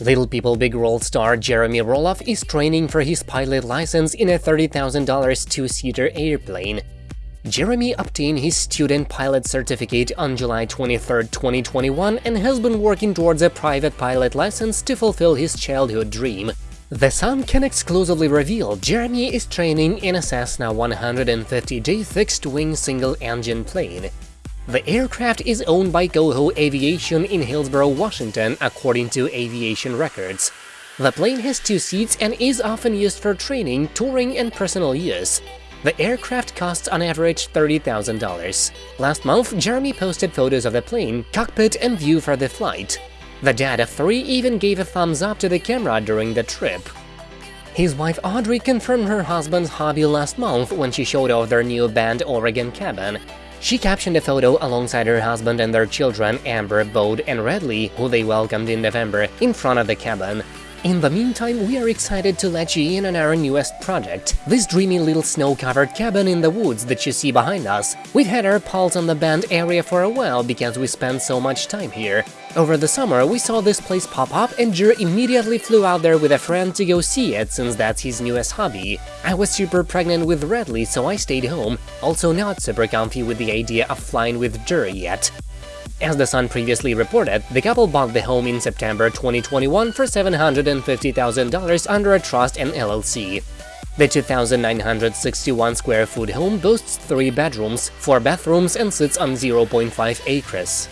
Little People Big World star Jeremy Roloff is training for his pilot license in a $30,000 two-seater airplane. Jeremy obtained his student pilot certificate on July 23, 2021 and has been working towards a private pilot license to fulfill his childhood dream. The Sun can exclusively reveal Jeremy is training in a Cessna 150J fixed-wing single-engine plane. The aircraft is owned by Coho Aviation in Hillsboro, Washington, according to aviation records. The plane has two seats and is often used for training, touring and personal use. The aircraft costs on average $30,000. Last month, Jeremy posted photos of the plane, cockpit and view for the flight. The dad of three even gave a thumbs up to the camera during the trip. His wife Audrey confirmed her husband's hobby last month when she showed off their new Bend Oregon cabin. She captioned a photo alongside her husband and their children Ember, Bode and Radley, who they welcomed in November, in front of the cabin. In the meantime, we are excited to let you in on our newest project, this dreamy little snow-covered cabin in the woods that you see behind us. We've had our pulse on the Bend area for a while because we spend so much time here. Over the summer, we saw this place pop up and Jer immediately flew out there with a friend to go see it, since that's his newest hobby. I was super pregnant with Radley, so I stayed home, also not super comfy with the idea of flying with Jer yet. As The Sun previously reported, the couple bought the home in September 2021 for $750,000 under a trust and LLC. The 2,961 square foot home boasts three bedrooms, four bathrooms and sits on 0.5 acres.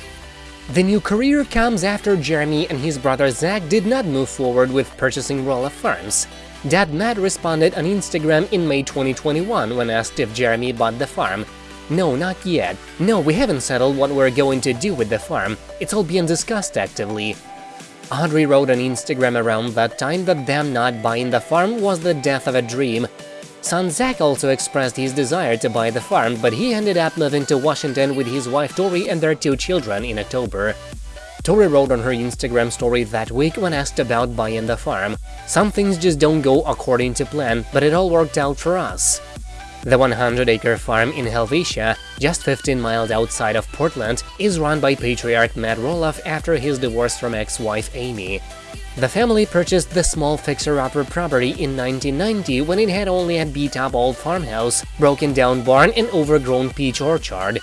The new career comes after Jeremy and his brother Zach did not move forward with purchasing Roloff Farms. Dad Matt responded on Instagram in May 2021 when asked if Jeremy bought the farm, no, not yet. No, we haven't settled what we're going to do with the farm. It's all being discussed actively. Audrey wrote on Instagram around that time that them not buying the farm was the death of a dream. Son Zach also expressed his desire to buy the farm, but he ended up moving to Washington with his wife Tori and their two children in October. Tori wrote on her Instagram story that week when asked about buying the farm, Some things just don't go according to plan, but it all worked out for us. The 100-acre farm in Helvetia, just 15 miles outside of Portland, is run by patriarch Matt Roloff after his divorce from ex-wife Amy. The family purchased the small fixer-upper property in 1990 when it had only a beat-up old farmhouse, broken-down barn and overgrown peach orchard.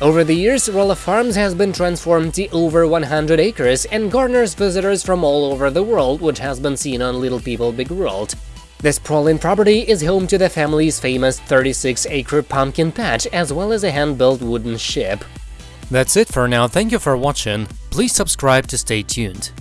Over the years, Roloff Farms has been transformed to over 100 acres and garners visitors from all over the world, which has been seen on Little People Big World. The sprawling property is home to the family's famous 36-acre pumpkin patch as well as a hand-built wooden ship. That's it for now, thank you for watching, please subscribe to stay tuned.